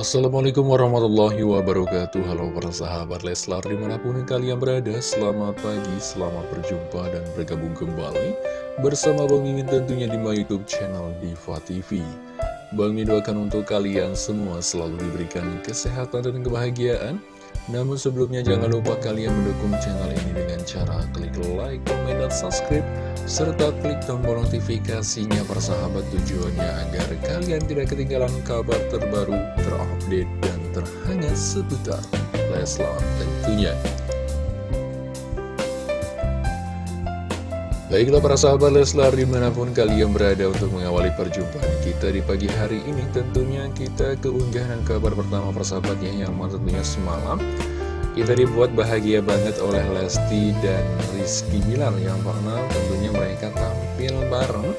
Assalamualaikum warahmatullahi wabarakatuh. Halo para sahabat Leslar di mana pun kalian berada Selamat pagi, selamat berjumpa dan bergabung kembali Bersama Bang Mimin tentunya di my youtube channel Diva TV Bang Mimin doakan untuk kalian semua selalu diberikan kesehatan dan kebahagiaan namun sebelumnya jangan lupa kalian mendukung channel ini dengan cara klik like, komen, dan subscribe serta klik tombol notifikasinya persahabat tujuannya agar kalian tidak ketinggalan kabar terbaru, terupdate, dan terhangat seputar Leslar tentunya. Baiklah para sahabat Leslar di mana pun kalian berada untuk mengawali perjumpaan kita di pagi hari ini Tentunya kita keunggahan kabar pertama persahabatnya yang tentunya semalam. Kita dibuat bahagia banget oleh Lesti dan Rizky Bilar Yang mana tentunya mereka tampil bareng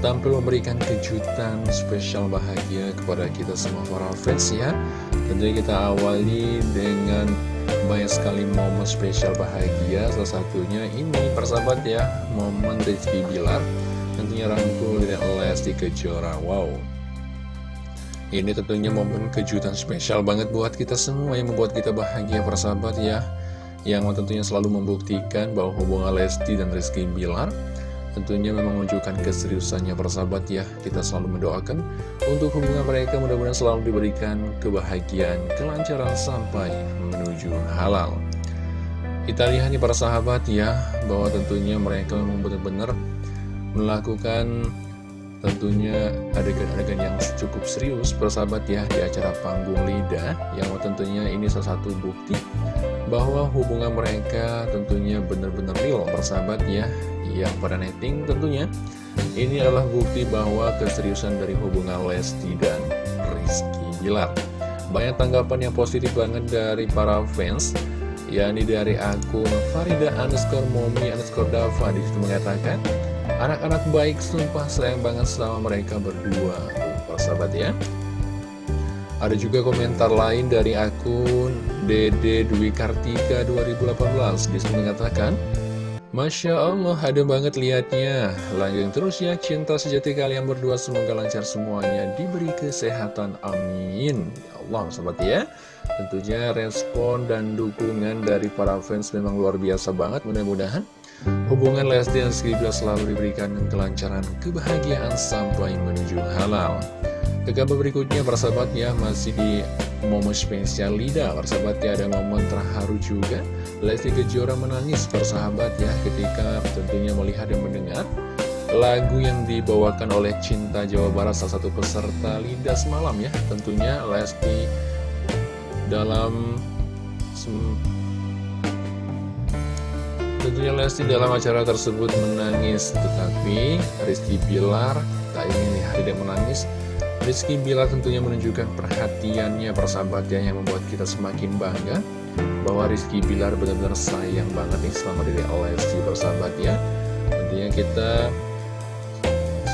Tampil memberikan kejutan spesial bahagia kepada kita semua para fans ya. Tentunya kita awali dengan banyak sekali momen spesial bahagia. Salah satunya ini persahabat ya Momen Rizky Bilar. Tentunya rangkul dan Lesti Kejora. Wow. Ini tentunya momen kejutan spesial banget buat kita semua Yang membuat kita bahagia persahabat ya. Yang tentunya selalu membuktikan bahwa hubungan Lesti dan Rizky Bilar Tentunya memang menunjukkan keseriusannya persahabat ya. Kita selalu mendoakan untuk hubungan mereka mudah-mudahan selalu diberikan kebahagiaan, kelancaran sampai menuju halal. Kita lihat nih para sahabat ya Bahwa tentunya mereka memang benar-benar melakukan tentunya adegan-adegan yang cukup serius persahabat ya di acara panggung lidah yang tentunya ini salah satu bukti bahwa hubungan mereka tentunya benar-benar real persahabat ya yang pada netting tentunya. Ini adalah bukti bahwa keseriusan dari hubungan Lesti dan Rizky Bilar banyak tanggapan yang positif banget dari para fans yakni dari akun Farida underscore Momi underscore Dava di situ mengatakan anak-anak baik sumpah sayang banget selama mereka berdua persahabat ya. Ada juga komentar lain dari akun Dede Dwi Kartika 2018 Di situ mengatakan Masya Allah, ada banget liatnya. Lanjut terus ya, cinta sejati kalian berdua semoga lancar semuanya, diberi kesehatan, amin. Ya Allah, sobat ya. Tentunya respon dan dukungan dari para fans memang luar biasa banget, mudah-mudahan. Hubungan Lesti dan Skripla selalu diberikan kelancaran, kebahagiaan sampai menuju halal. Ke kabar berikutnya, persahabat ya, masih di momen spesial Lida. Persahabat ya, ada momen terharu juga. Lesti Kejora menangis persahabat ya Ketika tentunya melihat dan mendengar Lagu yang dibawakan oleh Cinta Jawa Barat Salah satu peserta Lida semalam ya. Tentunya Lesti dalam Tentunya Lesti dalam acara tersebut menangis Tetapi Rizky Bilar tak ingin lihat tidak menangis Rizky Bilar tentunya menunjukkan perhatiannya persahabatnya yang membuat kita semakin bangga bahwa Rizky Bilar benar-benar sayang banget nih selama diri Lesti persahabatnya. Tentunya kita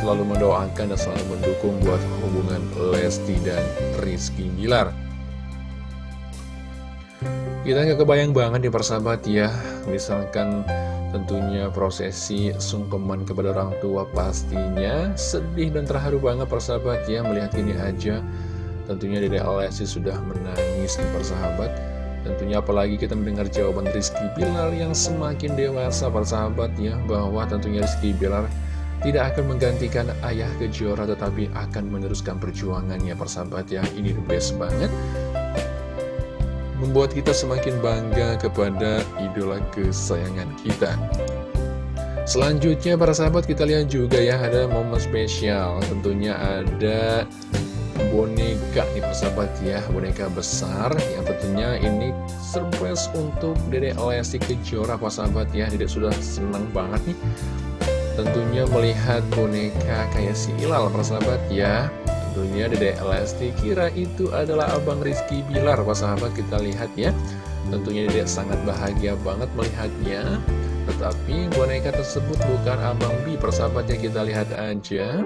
selalu mendoakan dan selalu mendukung buat hubungan Lesti dan Rizky Bilar. Kita nggak kebayang banget nih persahabat ya misalkan Tentunya prosesi sungkeman kepada orang tua pastinya. Sedih dan terharu banget persahabat ya Melihat ini aja. Tentunya Dede Alessi sudah menangis nih persahabat Tentunya apalagi kita mendengar jawaban Rizky Bilar yang semakin dewasa persahabat ya Bahwa tentunya Rizky Bilar tidak akan menggantikan ayah kejora tetapi akan meneruskan perjuangannya persahabat ya. Ini the best banget membuat kita semakin bangga kepada idola kesayangan kita. Selanjutnya para sahabat kita lihat juga ya ada momen spesial. Tentunya ada boneka nih persahabat ya Boneka besar. Yang tentunya ini surprise untuk Dede Lesti Kejora para sahabat ya. Dede sudah senang banget nih Tentunya melihat boneka kayak si Ilal para sahabat ya Tentunya Dede Lesti kira itu adalah Abang Rizky Bilar. Pak sahabat kita lihat ya. Tentunya Dede sangat bahagia banget melihatnya. Tetapi boneka tersebut bukan Abang Bi Persahabatnya kita lihat aja.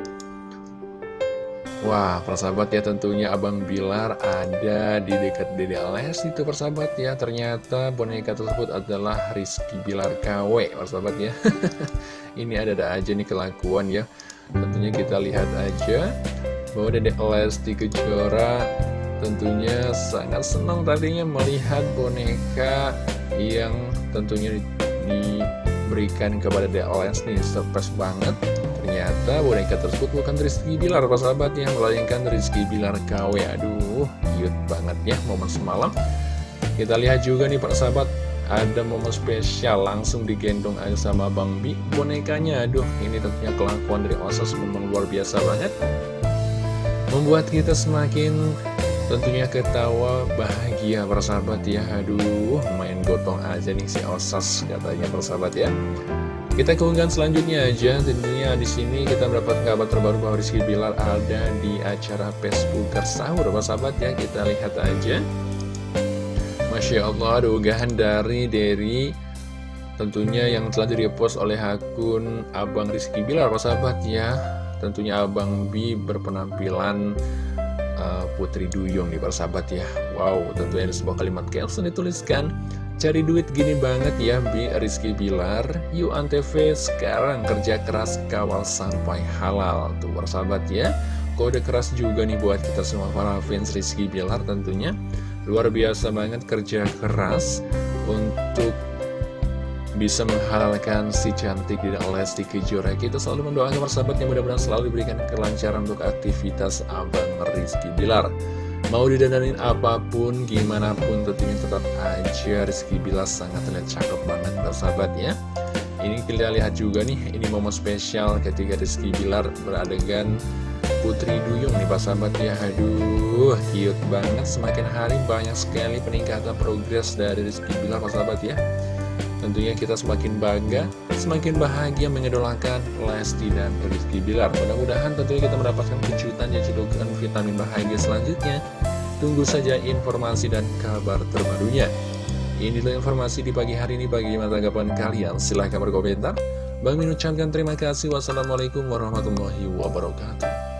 Wah, persahabat ya tentunya Abang Bilar ada di dekat Dede Lesti itu persahabat ya. Ternyata boneka tersebut adalah Rizky Bilar KW persahabat ya. Ini ada-ada aja nih kelakuan ya. Tentunya kita lihat aja bahwa Dedek Lesti Kejora tentunya sangat senang tadinya melihat boneka yang tentunya diberikan kepada Alliance nih. Surprise banget. Ternyata boneka tersebut bukan Rizky Bilar sahabatnya melainkan Rizky Bilar KW aduh cute banget ya momen semalam. Kita lihat juga nih Pak sahabat ada momen spesial langsung digendong aja sama Bang Bi bonekanya. Aduh ini tentunya kelakuan dari Osas memang luar biasa banget membuat kita semakin tentunya ketawa bahagia persahabat ya. Aduh main gotong aja nih si Osas katanya persahabat ya. Kita keunggahan selanjutnya aja. Tentunya di sini kita mendapat kabar terbaru bahwa Rizky Bilar ada di acara Facebook sahur. Persahabat ya kita lihat aja. Masya Allah ada unggahan dari Derry. Tentunya yang telah direpost oleh akun Abang Rizky Bilar. Persahabat ya tentunya Abang B berpenampilan uh, Putri Duyung nih persahabat ya. Wow tentunya ada sebuah kalimat caption dituliskan Cari duit gini banget ya Bi Rizky Bilar. Yuk Antv sekarang kerja keras kawal sampai halal. Tuh persahabat ya. Kode keras juga nih buat kita semua para fans Rizky Bilar tentunya. Luar biasa banget kerja keras Untuk bisa menghalalkan si cantik Dina Lesti Kejora Kita selalu mendoakan persahabat yang mudah-mudahan selalu diberikan kelancaran untuk aktivitas Abang Rizky Bilar. Mau didandanin apa pun, gimana pun tentunya tetap aja Rizky Bilar sangat terlihat cakep banget persahabat ya. Ini kita lihat juga nih, ini momen spesial ketika Rizky Bilar beradegan Putri Duyung nih Pak Sahabat ya. Aduh cute banget. Semakin hari banyak sekali peningkatan progres dari Rizky Bilar Pak Sahabat ya Tentunya kita semakin bangga, semakin bahagia mengedolakan Lesti dan Rizky Bilar. Mudah-mudahan tentunya kita mendapatkan kejutan dan cedokan vitamin bahagia selanjutnya. Tunggu saja informasi dan kabar terbarunya. Inilah informasi di pagi hari ini bagaimana tanggapan kalian. Silahkan berkomentar. Bang Min ucapkan terima kasih. Wassalamualaikum warahmatullahi wabarakatuh.